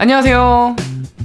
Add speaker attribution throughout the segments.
Speaker 1: 안녕하세요.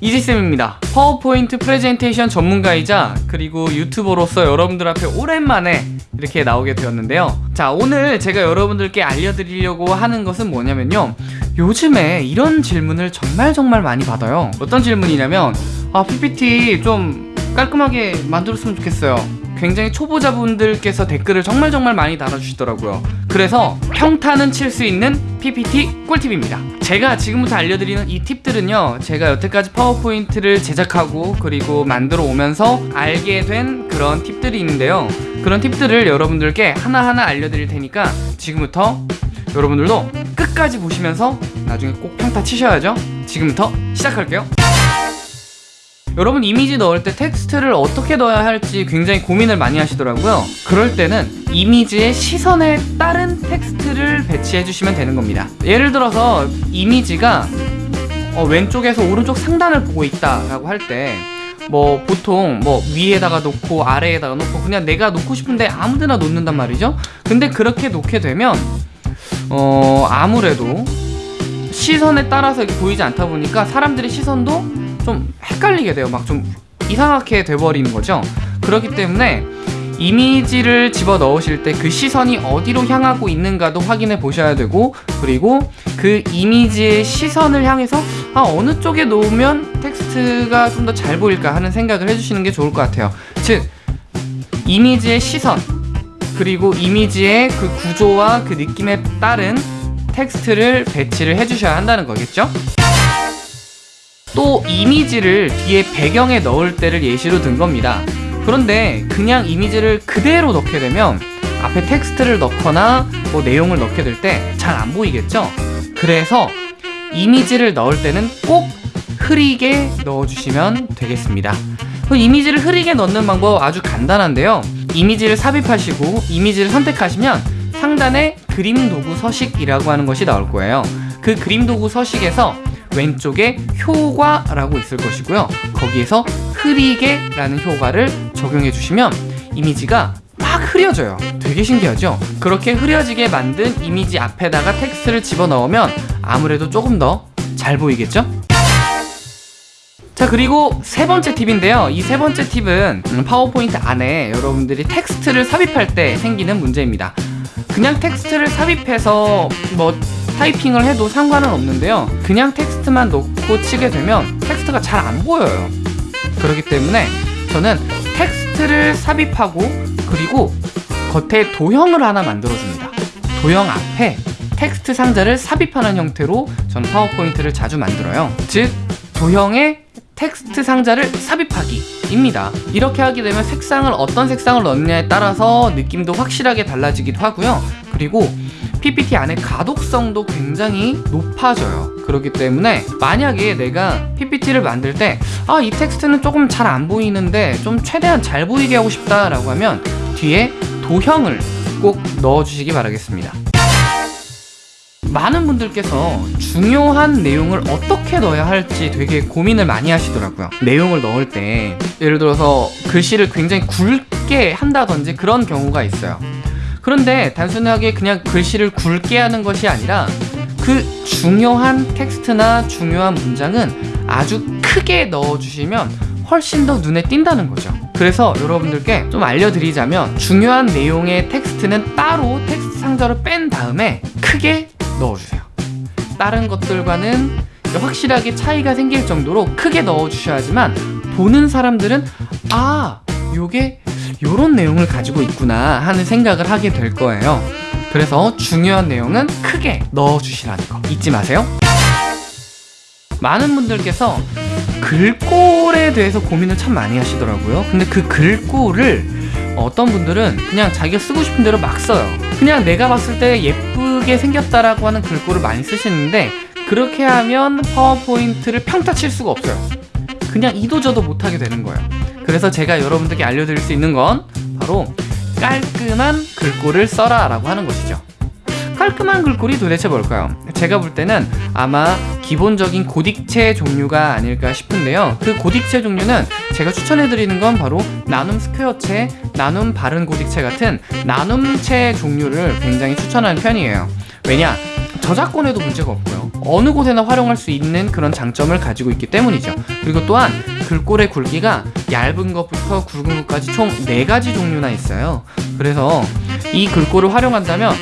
Speaker 1: 이지쌤입니다. 파워포인트 프레젠테이션 전문가이자 그리고 유튜버로서 여러분들 앞에 오랜만에 이렇게 나오게 되었는데요. 자 오늘 제가 여러분들께 알려드리려고 하는 것은 뭐냐면요. 요즘에 이런 질문을 정말 정말 많이 받아요. 어떤 질문이냐면 아 PPT 좀 깔끔하게 만들었으면 좋겠어요. 굉장히 초보자분들께서 댓글을 정말 정말 많이 달아주시더라고요 그래서 평타는 칠 수 있는 PPT 꿀팁입니다. 제가 지금부터 알려드리는 이 팁들은요 제가 여태까지 파워포인트를 제작하고 그리고 만들어 오면서 알게 된 그런 팁들이 있는데요. 그런 팁들을 여러분들께 하나하나 알려드릴 테니까 지금부터 여러분들도 끝까지 보시면서 나중에 꼭 평타 치셔야죠. 지금부터 시작할게요 여러분 이미지 넣을 때 텍스트를 어떻게 넣어야 할지 굉장히 고민을 많이 하시더라고요. 그럴 때는 이미지의 시선에 따른 텍스트를 배치해 주시면 되는 겁니다. 예를 들어서 이미지가 어, 왼쪽에서 오른쪽 상단을 보고 있다 라고 할때 뭐 보통 뭐 위에다가 놓고 아래에다가 놓고 그냥 내가 놓고 싶은데 아무데나 놓는단 말이죠? 근데 그렇게 놓게 되면 어 아무래도 시선에 따라서 보이지 않다 보니까 사람들의 시선도 좀 헷갈리게 돼요. 막 좀 이상하게 돼버리는 거죠. 그렇기 때문에 이미지를 집어 넣으실 때 그 시선이 어디로 향하고 있는가도 확인해 보셔야 되고 그리고 그 이미지의 시선을 향해서 아 어느 쪽에 놓으면 텍스트가 좀 더 잘 보일까 하는 생각을 해주시는 게 좋을 것 같아요. 즉 이미지의 시선 그리고 이미지의 그 구조와 그 느낌에 따른 텍스트를 배치를 해주셔야 한다는 거겠죠? 또 이미지를 뒤에 배경에 넣을 때를 예시로 든 겁니다. 그런데 그냥 이미지를 그대로 넣게 되면 앞에 텍스트를 넣거나 뭐 내용을 넣게 될 때 잘 안 보이겠죠? 그래서 이미지를 넣을 때는 꼭 흐리게 넣어주시면 되겠습니다. 그 이미지를 흐리게 넣는 방법 아주 간단한데요. 이미지를 삽입하시고 이미지를 선택하시면 상단에 그림 도구 서식이라고 하는 것이 나올 거예요. 그 그림 도구 서식에서 왼쪽에 효과라고 있을 것이고요 거기에서 흐리게 라는 효과를 적용해 주시면 이미지가 막 흐려져요 되게 신기하죠? 그렇게 흐려지게 만든 이미지 앞에다가 텍스트를 집어넣으면 아무래도 조금 더 잘 보이겠죠? 자 그리고 세 번째 팁인데요 이 세 번째 팁은 파워포인트 안에 여러분들이 텍스트를 삽입할 때 생기는 문제입니다 그냥 텍스트를 삽입해서 뭐 타이핑을 해도 상관은 없는데요. 그냥 텍스트만 놓고 치게 되면 텍스트가 잘 안 보여요. 그렇기 때문에 저는 텍스트를 삽입하고 그리고 겉에 도형을 하나 만들어줍니다. 도형 앞에 텍스트 상자를 삽입하는 형태로 저는 파워포인트를 자주 만들어요. 즉 도형에 텍스트 상자를 삽입하기 입니다. 이렇게 하게 되면 색상을 어떤 색상을 넣느냐에 따라서 느낌도 확실하게 달라지기도 하고요. 그리고 PPT 안에 가독성도 굉장히 높아져요. 그렇기 때문에 만약에 내가 PPT를 만들 때 아 이 텍스트는 조금 잘 안 보이는데 좀 최대한 잘 보이게 하고 싶다 라고 하면 뒤에 도형을 꼭 넣어주시기 바라겠습니다 많은 분들께서 중요한 내용을 어떻게 넣어야 할지 되게 고민을 많이 하시더라고요. 내용을 넣을 때. 예를 들어서 글씨를 굉장히 굵게 한다든지 그런 경우가 있어요. 그런데 단순하게 그냥 글씨를 굵게 하는 것이 아니라 그 중요한 텍스트나 중요한 문장은 아주 크게 넣어주시면 훨씬 더 눈에 띈다는 거죠. 그래서 여러분들께 좀 알려드리자면 중요한 내용의 텍스트는 따로 텍스트 상자로 뺀 다음에 크게 넣어주세요. 다른 것들과는 확실하게 차이가 생길 정도로 크게 넣어주셔야지만 보는 사람들은 아 요게 이런 내용을 가지고 있구나 하는 생각을 하게 될 거예요. 그래서 중요한 내용은 크게 넣어주시라는 거 잊지 마세요. 많은 분들께서 글꼴에 대해서 고민을 참 많이 하시더라고요. 근데 그 글꼴을 어떤 분들은 그냥 자기가 쓰고 싶은 대로 막 써요. 그냥 내가 봤을 때 예쁘게 생겼다라고 하는 글꼴을 많이 쓰시는데 그렇게 하면 파워포인트를 평타 칠 수가 없어요. 그냥 이도저도 못하게 되는 거예요. 그래서 제가 여러분들께 알려드릴 수 있는 건 바로 깔끔한 글꼴을 써라 라고 하는 것이죠. 깔끔한 글꼴이 도대체 뭘까요? 제가 볼 때는 아마 기본적인 고딕체 종류가 아닐까 싶은데요 그 고딕체 종류는 제가 추천해드리는 건 바로 나눔 스퀘어체, 나눔 바른 고딕체 같은 나눔체 종류를 굉장히 추천하는 편이에요 왜냐? 저작권에도 문제가 없고요. 어느 곳에나 활용할 수 있는 그런 장점을 가지고 있기 때문이죠. 그리고 또한 글꼴의 굵기가 얇은 것부터 굵은 것까지 총 4가지 종류나 있어요. 그래서 이 글꼴을 활용한다면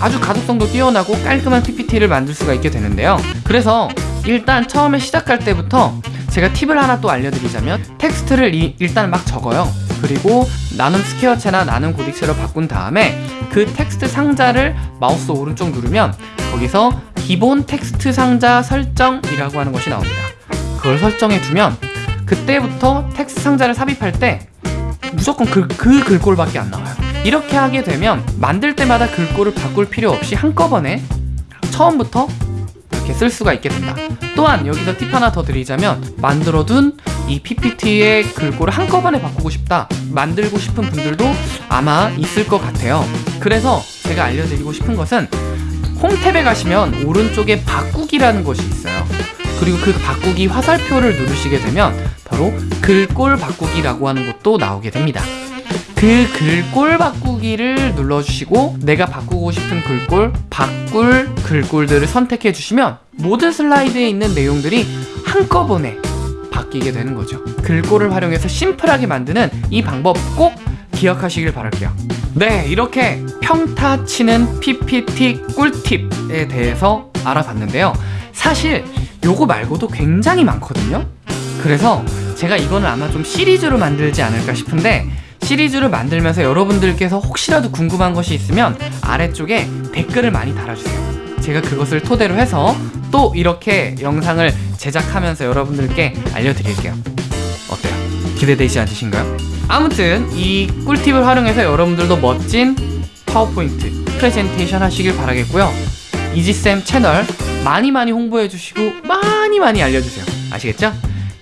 Speaker 1: 아주 가독성도 뛰어나고 깔끔한 PPT를 만들 수가 있게 되는데요. 그래서 일단 처음에 시작할 때부터 제가 팁을 하나 또 알려드리자면 텍스트를 이- 일단 막 적어요. 그리고 나눔 스퀘어체나 나눔 고딕체로 바꾼 다음에 그 텍스트 상자를 마우스 오른쪽 누르면 거기서 기본 텍스트 상자 설정이라고 하는 것이 나옵니다. 그걸 설정해 두면 그때부터 텍스트 상자를 삽입할 때 무조건 그, 그 글꼴밖에 안 나와요. 이렇게 하게 되면 만들 때마다 글꼴을 바꿀 필요 없이 한꺼번에 처음부터 이렇게 쓸 수가 있게 된다. 또한 여기서 팁 하나 더 드리자면 만들어둔 이 PPT의 글꼴을 한꺼번에 바꾸고 싶다 만들고 싶은 분들도 아마 있을 것 같아요. 그래서 제가 알려드리고 싶은 것은 홈탭에 가시면 오른쪽에 바꾸기라는 것이 있어요. 그리고 그 바꾸기 화살표를 누르시게 되면 바로 글꼴 바꾸기라고 하는 것도 나오게 됩니다. 그 글꼴 바꾸기를 눌러주시고 내가 바꾸고 싶은 글꼴, 바꿀 글꼴들을 선택해 주시면 모든 슬라이드에 있는 내용들이 한꺼번에 바뀌게 되는 거죠. 글꼴을 활용해서 심플하게 만드는 이 방법 꼭 기억하시길 바랄게요. 네, 이렇게 평타 치는 PPT 꿀팁에 대해서 알아봤는데요. 사실 요거 말고도 굉장히 많거든요. 그래서 제가 이거는 아마 좀 시리즈로 만들지 않을까 싶은데 시리즈를 만들면서 여러분들께서 혹시라도 궁금한 것이 있으면 아래쪽에 댓글을 많이 달아주세요. 제가 그것을 토대로 해서 또 이렇게 영상을 제작하면서 여러분들께 알려드릴게요. 어때요? 기대되지 않으신가요? 아무튼 이 꿀팁을 활용해서 여러분들도 멋진 파워포인트 프레젠테이션 하시길 바라겠고요. 이지쌤 채널 많이 많이 홍보해 주시고 많이 많이 알려주세요. 아시겠죠?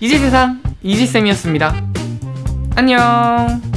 Speaker 1: 이지세상 이지쌤이었습니다. 안녕.